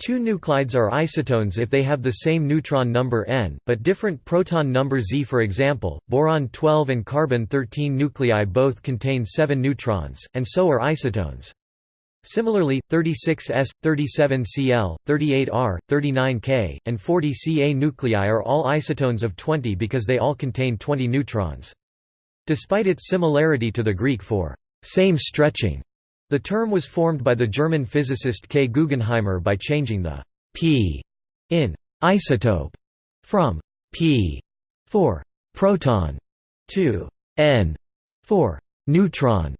Two nuclides are isotones if they have the same neutron number n, but different proton number z for example, boron-12 and carbon-13 nuclei both contain 7 neutrons, and so are isotones. Similarly, 36S, 37Cl, 38R, 39K, and 40Ca nuclei are all isotones of 20 because they all contain 20 neutrons. Despite its similarity to the Greek for same stretching, the term was formed by the German physicist K. Guggenheimer by changing the p in isotope from p for proton to n for neutron.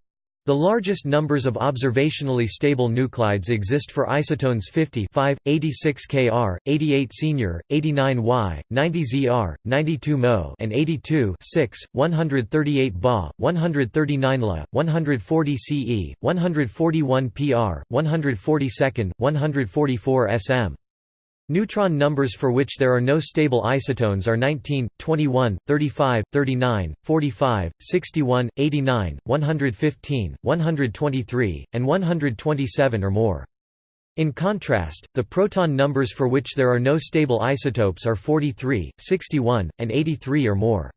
The largest numbers of observationally stable nuclides exist for isotones 50 5, 86 Kr, 88 senior, 89 Y, 90 Zr, 92 Mo and 82 6, 138 Ba, 139 La, 140 Ce, 141 Pr, 142, 144 Sm. Neutron numbers for which there are no stable isotones are 19, 21, 35, 39, 45, 61, 89, 115, 123, and 127 or more. In contrast, the proton numbers for which there are no stable isotopes are 43, 61, and 83 or more.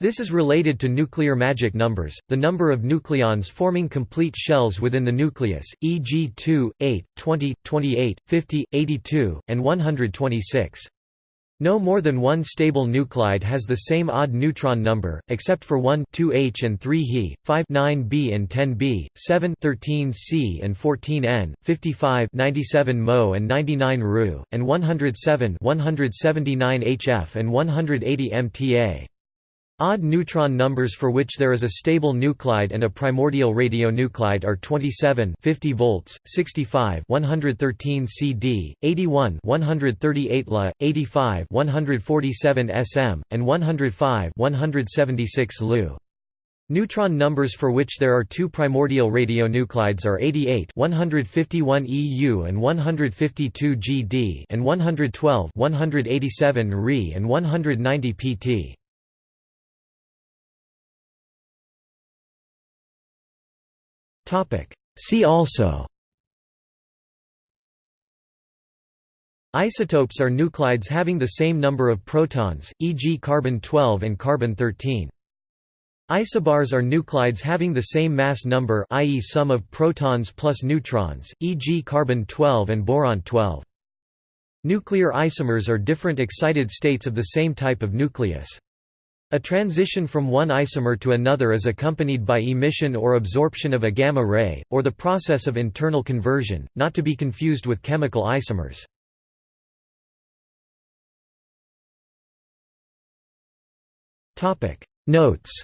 This is related to nuclear magic numbers, the number of nucleons forming complete shells within the nucleus, e.g. 2, 8, 20, 28, 50, 82, and 126. No more than one stable nuclide has the same odd neutron number, except for 1 2H and 3 He, 5 9B and 10B, 7 13 C and 14 N, 55 97 Mo and 99 Ru, and 107 179 HF and 180 MTA. Odd neutron numbers for which there is a stable nuclide and a primordial radionuclide are 27 50 volts, 65 113 CD, 81 138 La, 85 147 SM, and 105 176 Lu. Neutron numbers for which there are two primordial radionuclides are 88 151 EU and 152 GD and 112 187 Re and 190 PT. See also Isotopes are nuclides having the same number of protons, e.g. carbon-12 and carbon-13. Isobars are nuclides having the same mass number i.e. sum of protons plus neutrons, e.g. carbon-12 and boron-12. Nuclear isomers are different excited states of the same type of nucleus. A transition from one isomer to another is accompanied by emission or absorption of a gamma ray, or the process of internal conversion, not to be confused with chemical isomers. Notes